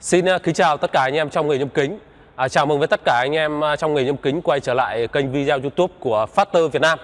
Xin à, kính chào tất cả anh em trong nghề nhôm kính. À, chào mừng với tất cả anh em à, trong nghề nhôm kính quay trở lại kênh video YouTube của Factor Việt Nam.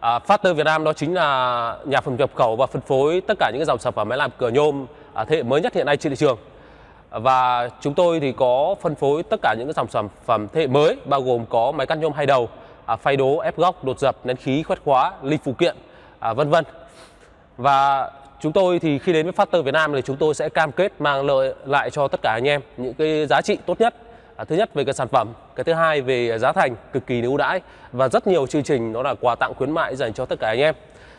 À, Factor Việt Nam đó chính là nhà phân nhập khẩu và phân phối tất cả những cái dòng sản phẩm máy làm cửa nhôm à, thế hệ mới nhất hiện nay trên thị trường. Và chúng tôi thì có phân phối tất cả những cái dòng sản phẩm thế hệ mới bao gồm có máy cắt nhôm hai đầu, à, phay đố, ép góc, đột dập, nén khí, khoét khóa, ly phụ kiện, à, vân vân. Và chúng tôi thì khi đến với Factor Việt Nam thì chúng tôi sẽ cam kết mang lợi lại cho tất cả anh em những cái giá trị tốt nhất. À, thứ nhất về cái sản phẩm, cái thứ hai về giá thành cực kỳ ưu đãi và rất nhiều chương trình đó là quà tặng khuyến mại dành cho tất cả anh em.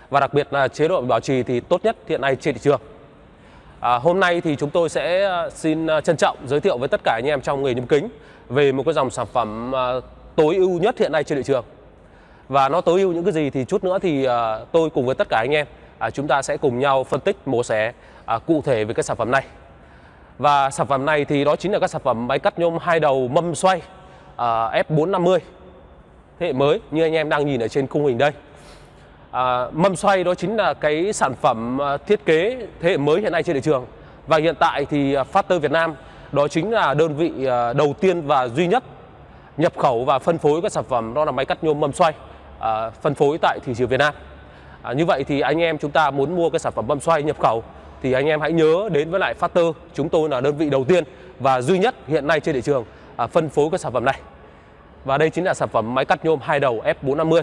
Và đặc biệt là chế độ bảo trì thì tốt nhất hiện nay trên thị trường. À, hôm nay thì chúng tôi sẽ à, xin à, trân trọng giới thiệu với tất cả anh em trong nghề nhôm kính về một cái dòng sản phẩm à, tối ưu nhất hiện nay trên thị trường. Và nó tối ưu những cái gì thì chút nữa thì tôi cùng với tất cả anh em à, chúng ta sẽ cùng nhau phân tích mổ xẻ à, cụ thể về cái sản phẩm này. Và sản phẩm này thì đó chính là các sản phẩm máy cắt nhôm hai đầu mâm xoay à, F450 thế hệ mới như anh em đang nhìn ở trên khung hình đây. À, mâm xoay đó chính là cái sản phẩm à, thiết kế thế hệ mới hiện nay trên thị trường và hiện tại thì à, Factor Việt Nam đó chính là đơn vị à, đầu tiên và duy nhất nhập khẩu và phân phối các sản phẩm đó là máy cắt nhôm mâm xoay à, phân phối tại thị trường Việt Nam. À, như vậy thì anh em chúng ta muốn mua cái sản phẩm mâm xoay nhập khẩu thì anh em hãy nhớ đến với lại Factor chúng tôi là đơn vị đầu tiên và duy nhất hiện nay trên thị trường à, phân phối cái sản phẩm này. Và đây chính là sản phẩm máy cắt nhôm hai đầu F450.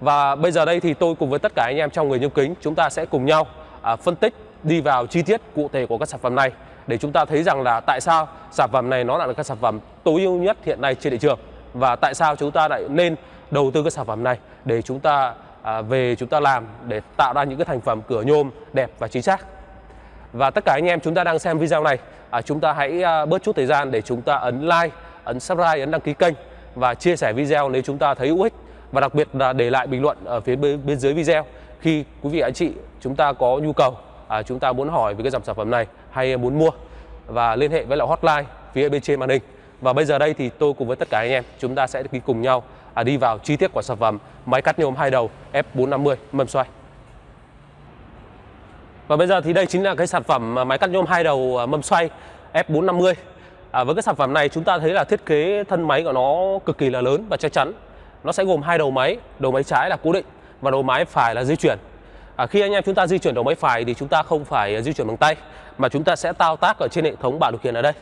Và bây giờ đây thì tôi cùng với tất cả anh em trong người nhôm kính chúng ta sẽ cùng nhau à, phân tích đi vào chi tiết cụ thể của các sản phẩm này để chúng ta thấy rằng là tại sao sản phẩm này nó là cái sản phẩm tối ưu nhất hiện nay trên thị trường và tại sao chúng ta lại nên đầu tư cái sản phẩm này để chúng ta à, về chúng ta làm để tạo ra những cái thành phẩm cửa nhôm đẹp và chính xác. Và tất cả anh em chúng ta đang xem video này, à, chúng ta hãy à, bớt chút thời gian để chúng ta ấn like, ấn subscribe, ấn đăng ký kênh và chia sẻ video nếu chúng ta thấy hữu ích và đặc biệt là để lại bình luận ở phía bên, bên dưới video khi quý vị anh chị chúng ta có nhu cầu à, chúng ta muốn hỏi về cái dòng sản phẩm này hay muốn mua và liên hệ với lại hotline phía bên trên màn hình. Và bây giờ đây thì tôi cùng với tất cả anh em chúng ta sẽ đi cùng nhau à, đi vào chi tiết của sản phẩm máy cắt nhôm hai đầu F450 mâm xoay. Và bây giờ thì đây chính là cái sản phẩm máy cắt nhôm hai đầu à, mâm xoay F450. À, với cái sản phẩm này chúng ta thấy là thiết kế thân máy của nó cực kỳ là lớn và chắc chắn. Nó sẽ gồm hai đầu máy, đầu máy trái là cố định và đầu máy phải là di chuyển. À, khi anh em chúng ta di chuyển đầu máy phải thì chúng ta không phải di chuyển bằng tay mà chúng ta sẽ thao tác ở trên hệ thống bảng điều khiển ở đây.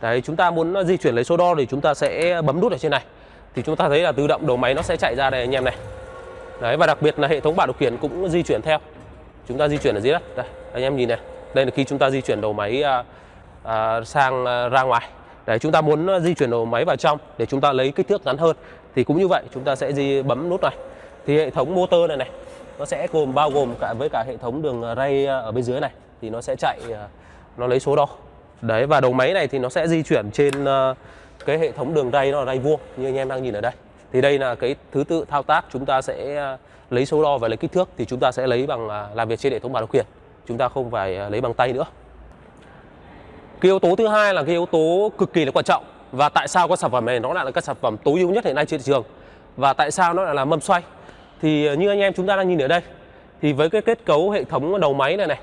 Đấy, chúng ta muốn di chuyển lấy số đo thì chúng ta sẽ bấm nút ở trên này thì chúng ta thấy là tự động đầu máy nó sẽ chạy ra đây anh em này. Đấy và đặc biệt là hệ thống bảng điều khiển cũng di chuyển theo. Chúng ta di chuyển ở dưới đất. Đây anh em nhìn này. Đây là khi chúng ta di chuyển đầu máy à, à, sang à, ra ngoài. Đấy chúng ta muốn di chuyển đầu máy vào trong để chúng ta lấy kích thước ngắn hơn. Thì cũng như vậy chúng ta sẽ di bấm nút này. Thì hệ thống motor này này nó sẽ gồm bao gồm cả với cả hệ thống đường ray à, ở bên dưới này. Thì nó sẽ chạy à, nó lấy số đo. Đấy và đầu máy này thì nó sẽ di chuyển trên uh, cái hệ thống đường ray nó là ray vuông như anh em đang nhìn ở đây. Thì đây là cái thứ tự thao tác chúng ta sẽ à, lấy số đo và lấy kích thước thì chúng ta sẽ lấy bằng à, làm việc trên hệ thống bản điều khiển chúng ta không phải à, lấy bằng tay nữa. Cái yếu tố thứ hai là cái yếu tố cực kỳ là quan trọng. Và tại sao cái sản phẩm này? Nó lại là các sản phẩm tối ưu nhất hiện nay trên thị trường. Và tại sao nó lại là mâm xoay? Thì như anh em chúng ta đang nhìn ở đây thì với cái kết cấu hệ thống đầu máy này này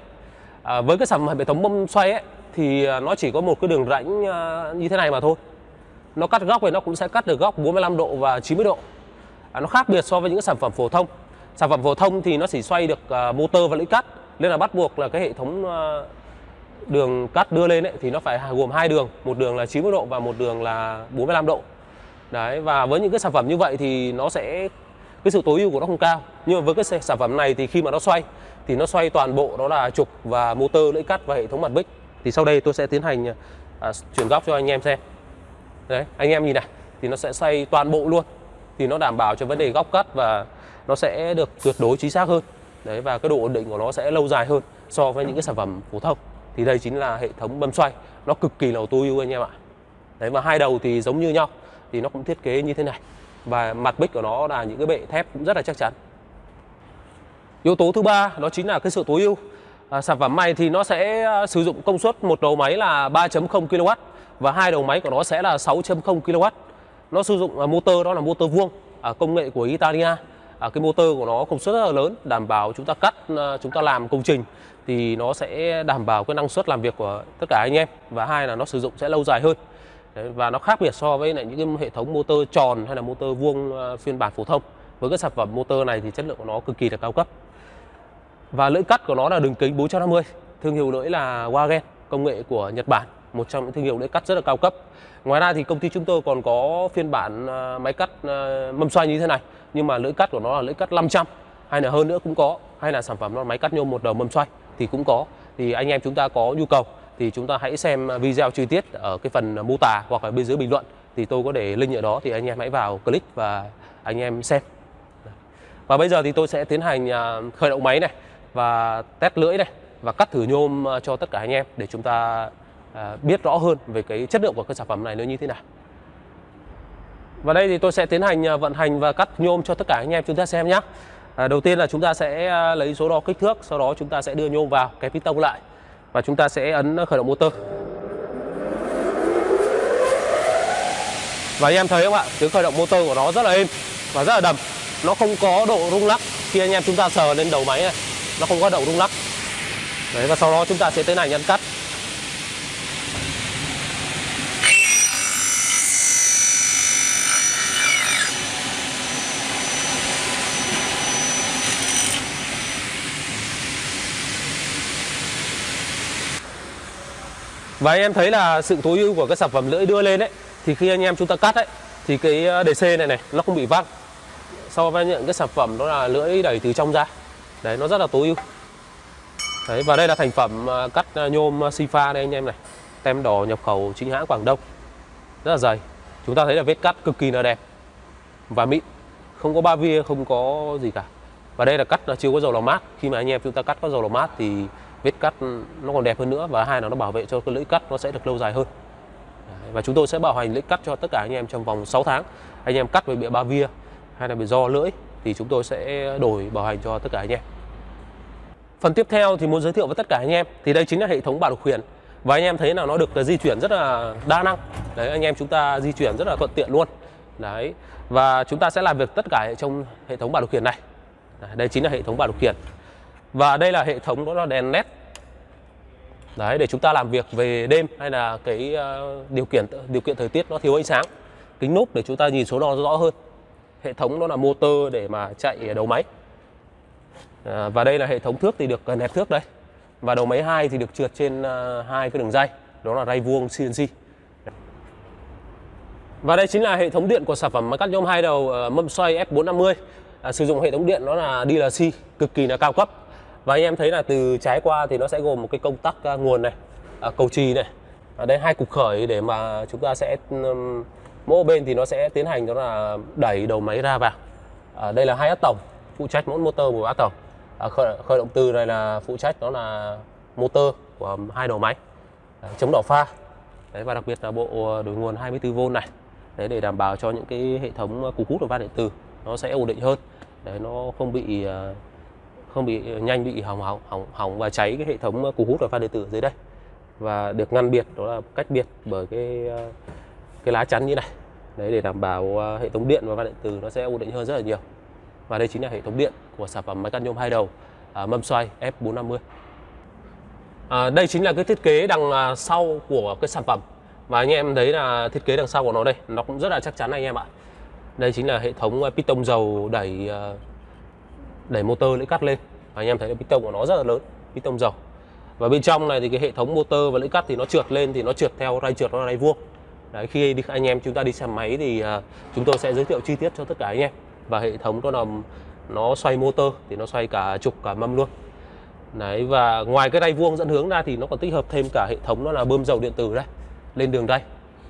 à, với cái sản phẩm hệ thống mâm xoay ấy thì nó chỉ có một cái đường rãnh như thế này mà thôi nó cắt góc thì nó cũng sẽ cắt được góc 45 độ và 90 độ. À, nó khác biệt so với những sản phẩm phổ thông. Sản phẩm phổ thông thì nó chỉ xoay được uh, motor và lưỡi cắt. Nên là bắt buộc là cái hệ thống uh, đường cắt đưa lên ấy, thì nó phải gồm hai đường một đường là 90 độ và một đường là 45 độ. Đấy và với những cái sản phẩm như vậy thì nó sẽ cái sự tối ưu của nó không cao. Nhưng mà với cái sản phẩm này thì khi mà nó xoay thì nó xoay toàn bộ đó là trục và motor lưỡi cắt và hệ thống mặt bích. Thì sau đây tôi sẽ tiến hành uh, chuyển góc cho anh em xem đấy anh em nhìn này thì nó sẽ xoay toàn bộ luôn. Thì nó đảm bảo cho vấn đề góc cắt và nó sẽ được tuyệt đối chính xác hơn. Đấy và cái độ ổn định của nó sẽ lâu dài hơn so với những cái sản phẩm phổ thông. Thì đây chính là hệ thống bấm xoay. Nó cực kỳ là tối ưu anh em ạ. Đấy và hai đầu thì giống như nhau thì nó cũng thiết kế như thế này. Và mặt bích của nó là những cái bệ thép cũng rất là chắc chắn. Yếu tố thứ ba đó chính là cái sự tối ưu. À, sản phẩm này thì nó sẽ à, sử dụng công suất một đầu máy là 3.0 kW và hai đầu máy của nó sẽ là 6.0 kW. Nó sử dụng à, motor đó là motor vuông à, công nghệ của Italia. À, cái motor của nó công suất rất là lớn đảm bảo chúng ta cắt à, chúng ta làm công trình thì nó sẽ đảm bảo cái năng suất làm việc của tất cả anh em. Và hai là nó sử dụng sẽ lâu dài hơn. Đấy, và nó khác biệt so với lại những cái hệ thống motor tròn hay là motor vuông à, phiên bản phổ thông. Với cái sản phẩm motor này thì chất lượng của nó cực kỳ là cao cấp. Và lưỡi cắt của nó là đường kính 450 thương hiệu lưỡi là Wagen công nghệ của Nhật Bản một trong những thương hiệu lưỡi cắt rất là cao cấp. Ngoài ra thì công ty chúng tôi còn có phiên bản à, máy cắt à, mâm xoay như thế này. Nhưng mà lưỡi cắt của nó là lưỡi cắt 500 hay là hơn nữa cũng có. Hay là sản phẩm nó là máy cắt nhôm một đầu mâm xoay thì cũng có. Thì anh em chúng ta có nhu cầu thì chúng ta hãy xem video chi tiết ở cái phần mô tả hoặc là bên dưới bình luận. Thì tôi có để link ở đó thì anh em hãy vào click và anh em xem. Và bây giờ thì tôi sẽ tiến hành à, khởi động máy này và test lưỡi này và cắt thử nhôm cho tất cả anh em để chúng ta À, biết rõ hơn về cái chất lượng của cái sản phẩm này nó như thế nào. Và đây thì tôi sẽ tiến hành à, vận hành và cắt nhôm cho tất cả anh em chúng ta xem nhé. À, đầu tiên là chúng ta sẽ à, lấy số đo kích thước, sau đó chúng ta sẽ đưa nhôm vào cái piston lại và chúng ta sẽ ấn khởi động motor. Và anh em thấy không ạ, tiếng khởi động motor của nó rất là êm và rất là đầm. Nó không có độ rung lắc khi anh em chúng ta sờ lên đầu máy này, nó không có độ rung lắc. Đấy và sau đó chúng ta sẽ tiến hành ăn cắt. Và anh em thấy là sự tối ưu của cái sản phẩm lưỡi đưa lên đấy thì khi anh em chúng ta cắt ấy, thì cái ờ, đề DC này này, nó không bị văng. So với những cái sản phẩm đó là lưỡi đẩy từ trong ra. Đấy, nó rất là tối ưu. Đấy, và đây là thành phẩm ờ, cắt ờ, nhôm Sifa đây anh em này. Tem đỏ, nhập khẩu, chính hãng Quảng Đông. Rất là dày. Chúng ta thấy là vết cắt cực kỳ là đẹp và mịn. Không có ba via không có gì cả. Và đây là cắt chưa có dầu lò mát. Khi mà anh em chúng ta cắt có dầu lò mát thì vết cắt nó còn đẹp hơn nữa và hai là nó bảo vệ cho cái lưỡi cắt nó sẽ được lâu dài hơn. Và chúng tôi sẽ bảo hành lưỡi cắt cho tất cả anh em trong vòng 6 tháng. Anh em cắt về bị ba via hay là bị do lưỡi thì chúng tôi sẽ đổi bảo hành cho tất cả anh em. Phần tiếp theo thì muốn giới thiệu với tất cả anh em thì đây chính là hệ thống bảo điều khiển và anh em thấy là nó được di chuyển rất là đa năng. Đấy, anh em chúng ta di chuyển rất là thuận tiện luôn. Đấy, và chúng ta sẽ làm việc tất cả trong hệ thống bảo điều khiển này. Đây chính là hệ thống bảo điều khiển và đây là hệ thống đó là đèn led đấy để chúng ta làm việc về đêm hay là cái uh, điều kiện điều kiện thời tiết nó thiếu ánh sáng. Kính núp để chúng ta nhìn số đo rõ hơn. Hệ thống đó là motor để mà chạy đầu máy. À, và đây là hệ thống thước thì được ờ, nẹp thước đây. Và đầu máy hai thì được trượt trên uh, hai cái đường dây. Đó là ray vuông CNC và đây chính là hệ thống điện của sản phẩm máy cắt nhôm hai đầu mâm xoay F450 à, sử dụng hệ thống điện nó là DLC cực kỳ là cao cấp và anh em thấy là từ trái qua thì nó sẽ gồm một cái công tắc à, nguồn này à, cầu trì này. À, Ở đây hai cục khởi để mà chúng ta sẽ um, mỗi bên thì nó sẽ tiến hành đó là đẩy đầu máy ra vào. À, đây là hai át tổng phụ trách mỗi motor một át tổng à, khởi, khởi động từ này là phụ trách đó là motor của hai đầu máy. À, chống đỏ pha. Đấy và đặc biệt là bộ đổi nguồn 24V này. Đấy để đảm bảo cho những cái hệ thống cục hút và van điện tử nó sẽ ổn định hơn. Để nó không bị uh, không bị ờ, nhanh bị hỏng hỏng hỏng hỏng và cháy cái hệ thống ờ, cú hút và pha điện tử dưới đây. Và được ngăn biệt đó là cách biệt bởi cái ờ, cái lá chắn như này. Đấy để đảm bảo hệ thống điện và pha điện tử nó sẽ ổn định hơn rất là nhiều. Và đây chính là hệ thống điện của sản phẩm máy cắt nhôm hai đầu à, mâm xoay F450 à, đây chính là cái thiết kế đằng à, sau của cái sản phẩm. Và anh em thấy là thiết kế đằng sau của nó đây nó cũng rất là chắc chắn anh em ạ. Đây chính là hệ thống piston dầu đẩy đẩy motor lưỡi cắt lên. Và anh em thấy là piston của nó rất là lớn piston dầu. Và bên trong này thì cái hệ thống motor và lưỡi cắt thì nó trượt lên thì nó trượt theo ray trượt nó là ray vuông. Đấy khi đi, anh em chúng ta đi xe máy thì uh, chúng tôi sẽ giới thiệu chi tiết cho tất cả anh em. Và hệ thống đó là nó xoay motor thì nó xoay cả trục cả mâm luôn. Đấy và ngoài cái ray vuông dẫn hướng ra thì nó còn tích hợp thêm cả hệ thống nó là bơm dầu điện tử đây lên đường đây.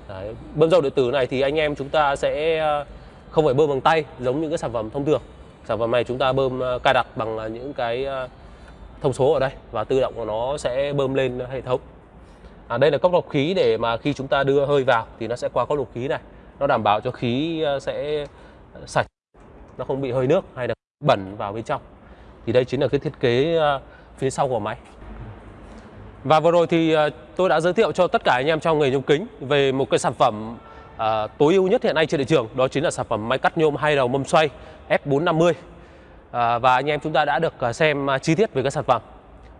Đấy. bơm dầu điện tử này thì anh em chúng ta sẽ à, không phải bơm bằng tay giống như cái sản phẩm thông thường sản phẩm này chúng ta bơm ờ, cài đặt bằng ờ, những cái ờ, thông số ở đây và tự động của nó sẽ bơm lên hệ thống. À, đây là cốc lọc khí để mà khi chúng ta đưa hơi vào thì nó sẽ qua cốc lọc khí này. Nó đảm bảo cho khí sẽ sạch nó không bị hơi nước hay là bẩn vào bên trong. Thì đây chính là cái thiết kế phía sau của máy. Và vừa rồi thì tôi đã giới thiệu cho tất cả anh em trong nghề nhôm kính về một cái sản phẩm à, tối ưu nhất hiện nay trên thị trường đó chính là sản phẩm máy cắt nhôm hai đầu mâm xoay F450 à, ờ, và anh em chúng ta đã được ờ, xem chi tiết về các sản phẩm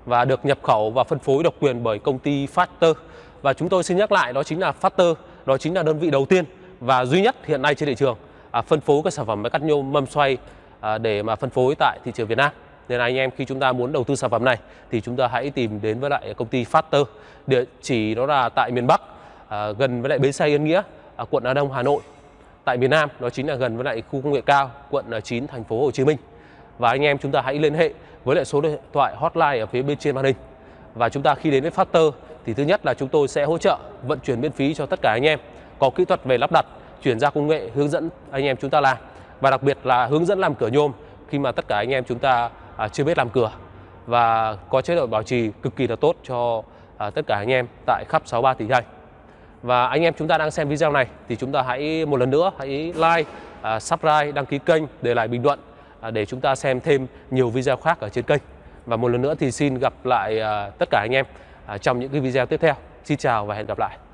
và được nhập khẩu và phân phối độc quyền bởi công ty Factor và chúng tôi xin nhắc lại đó chính là Factor đó chính là đơn vị đầu tiên và duy nhất hiện nay trên thị trường à, phân phối các sản phẩm máy cắt nhôm mâm xoay à, để mà phân phối tại thị trường Việt Nam. Nên là anh em khi chúng ta muốn đầu tư sản phẩm này thì chúng ta hãy tìm đến với lại công ty Factor địa chỉ đó là tại miền Bắc à, gần với lại bến xe Yên Nghĩa ở quận Hà Đông Hà Nội. Tại miền Nam đó chính là gần với lại khu công nghệ cao quận à, 9 thành phố Hồ Chí Minh. Và anh em chúng ta hãy liên hệ với lại số điện thoại hotline ở phía bên trên màn hình. Và chúng ta khi đến với Factor thì thứ nhất là chúng tôi sẽ hỗ trợ vận chuyển miễn phí cho tất cả anh em. Có kỹ thuật về lắp đặt chuyển giao công nghệ hướng dẫn anh em chúng ta làm. Và đặc biệt là hướng dẫn làm cửa nhôm khi mà tất cả anh em chúng ta à, chưa biết làm cửa. Và có chế độ bảo trì cực kỳ là tốt cho à, tất cả anh em tại khắp 63 tỉnh thành và anh em chúng ta đang xem video này thì chúng ta hãy một lần nữa hãy like, uh, subscribe, đăng ký kênh, để lại bình luận uh, để chúng ta xem thêm nhiều video khác ở trên kênh. Và một lần nữa thì xin gặp lại uh, tất cả anh em uh, trong những cái video tiếp theo. Xin chào và hẹn gặp lại.